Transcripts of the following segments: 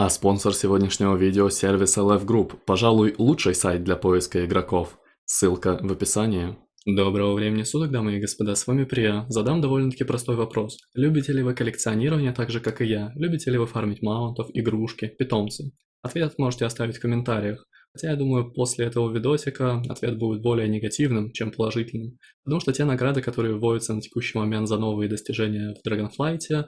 А спонсор сегодняшнего видео – сервис LF Group, пожалуй, лучший сайт для поиска игроков. Ссылка в описании. Доброго времени суток, дамы и господа, с вами Прия. Задам довольно-таки простой вопрос. Любите ли вы коллекционирование так же, как и я? Любите ли вы фармить маунтов, игрушки, питомцы? Ответ можете оставить в комментариях. Хотя я думаю, после этого видосика ответ будет более негативным, чем положительным. Потому что те награды, которые вводятся на текущий момент за новые достижения в Dragonflight,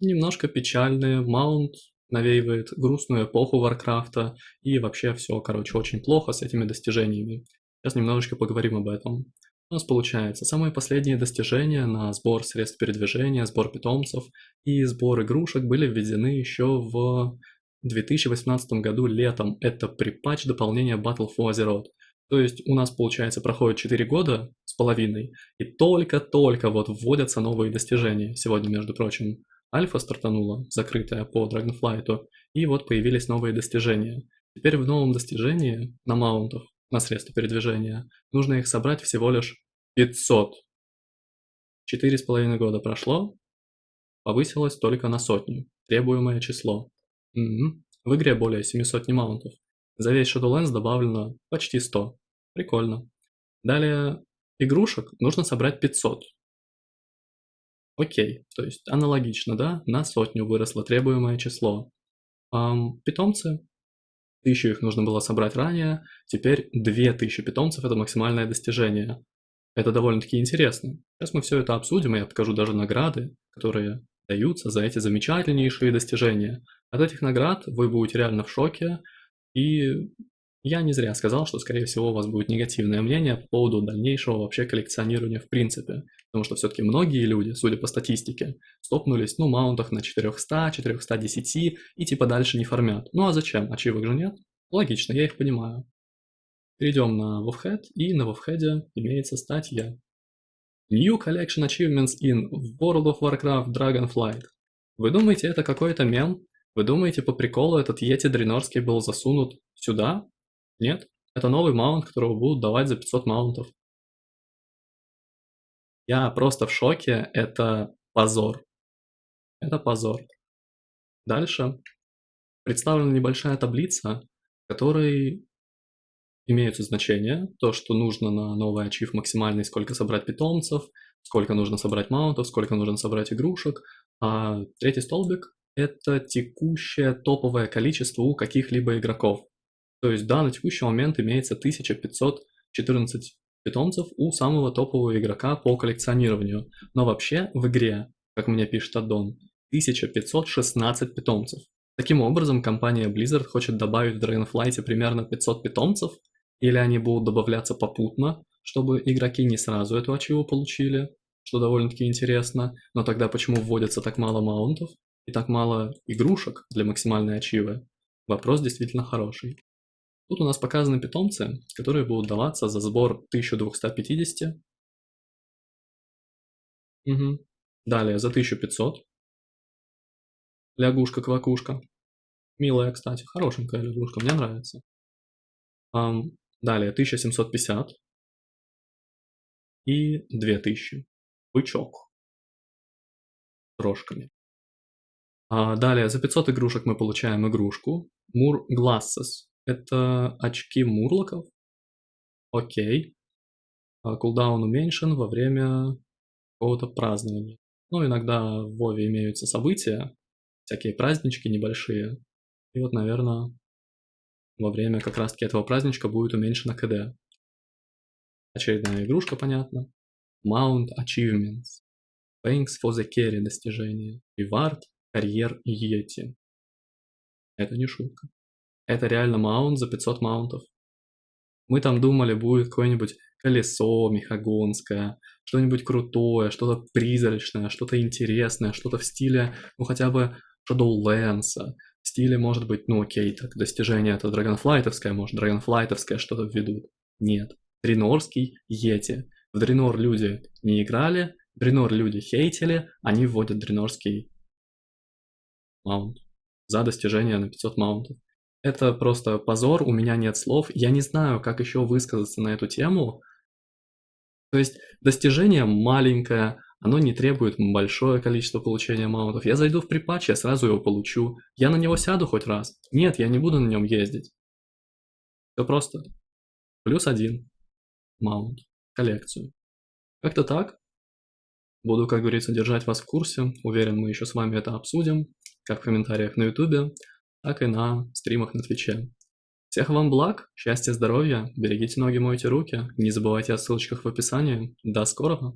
немножко печальные. Маунт навеивает грустную эпоху Варкрафта, и вообще все, короче, очень плохо с этими достижениями. Сейчас немножечко поговорим об этом. У нас получается самые последние достижения на сбор средств передвижения, сбор питомцев и сбор игрушек были введены еще в 2018 году летом. Это при дополнения Battle for Azeroth. То есть у нас, получается, проходит 4 года с половиной, и только-только вот вводятся новые достижения. Сегодня, между прочим, Альфа стартанула, закрытая по Dragonflight, и вот появились новые достижения. Теперь в новом достижении на маунтах, на средства передвижения, нужно их собрать всего лишь 500. Четыре с половиной года прошло, повысилось только на сотню, требуемое число. Угу. В игре более 700 маунтов. За весь Shadowlands добавлено почти 100. Прикольно. Далее, игрушек нужно собрать 500. Окей, то есть аналогично, да, на сотню выросло требуемое число. Эм, питомцы, тысячу их нужно было собрать ранее, теперь 2000 питомцев это максимальное достижение. Это довольно-таки интересно. Сейчас мы все это обсудим, и я покажу даже награды, которые даются за эти замечательнейшие достижения. От этих наград вы будете реально в шоке, и я не зря сказал, что, скорее всего, у вас будет негативное мнение по поводу дальнейшего вообще коллекционирования в принципе. Потому что все-таки многие люди, судя по статистике, стопнулись, ну, маунтах на 400, 410 и типа дальше не фармят. Ну а зачем? Ачивок же нет? Логично, я их понимаю. Перейдем на WoWhead, и на WoWhead имеется статья. New Collection Achievements in World of Warcraft Dragonflight. Вы думаете, это какой-то мем? Вы думаете, по приколу этот Йети Дренорский был засунут сюда? Нет, это новый маунт, которого будут давать за 500 маунтов. Я просто в шоке, это позор. Это позор. Дальше представлена небольшая таблица, в которой имеются значения, то, что нужно на новый ачив максимальный, сколько собрать питомцев, сколько нужно собрать маунтов, сколько нужно собрать игрушек. А третий столбик – это текущее топовое количество у каких-либо игроков. То есть да, на текущий момент имеется 1514 питомцев у самого топового игрока по коллекционированию. Но вообще в игре, как мне пишет Аддон, 1516 питомцев. Таким образом, компания Blizzard хочет добавить в Dragonflight примерно 500 питомцев, или они будут добавляться попутно, чтобы игроки не сразу эту ачиву получили, что довольно-таки интересно, но тогда почему вводится так мало маунтов и так мало игрушек для максимальной ачивы? Вопрос действительно хороший. Тут у нас показаны питомцы, которые будут даваться за сбор 1250. Угу. Далее за 1500. Лягушка-квакушка. Милая, кстати, хорошенькая лягушка, мне нравится. Um, далее 1750. И 2000. Бычок. Рожками. А далее за 500 игрушек мы получаем игрушку. Мур Glasses. Это очки мурлоков. Окей. А кулдаун уменьшен во время какого-то празднования. Ну, иногда в Вове имеются события, всякие празднички небольшие. И вот, наверное, во время как раз-таки этого праздничка будет уменьшена КД. Очередная игрушка, понятно. Mount Achievements. Thanks for the carry достижение. Reward, карьер и Йети. Это не шутка. Это реально маунт за 500 маунтов. Мы там думали, будет какое-нибудь колесо мехагонское, что-нибудь крутое, что-то призрачное, что-то интересное, что-то в стиле, ну хотя бы Shadowlands, в стиле, может быть, ну окей, так, достижение это Dragonflight'овское, может, Dragonflight'овское что-то введут. Нет. Дренорский Йети. В Дренор люди не играли, Дренор люди хейтили, они вводят Дренорский маунт за достижение на 500 маунтов. Это просто позор, у меня нет слов, я не знаю, как еще высказаться на эту тему. То есть достижение маленькое, Оно не требует большое количество получения маунтов. Я зайду в припатч, я сразу его получу. Я на него сяду хоть раз. Нет, я не буду на нем ездить. Все просто. Плюс один маунт, коллекцию. Как-то так. Буду, как говорится, держать вас в курсе. Уверен, мы еще с вами это обсудим, как в комментариях на ютубе, так и на стримах на твиче. Всех вам благ, счастья, здоровья, берегите ноги, мойте руки, не забывайте о ссылочках в описании. До скорого!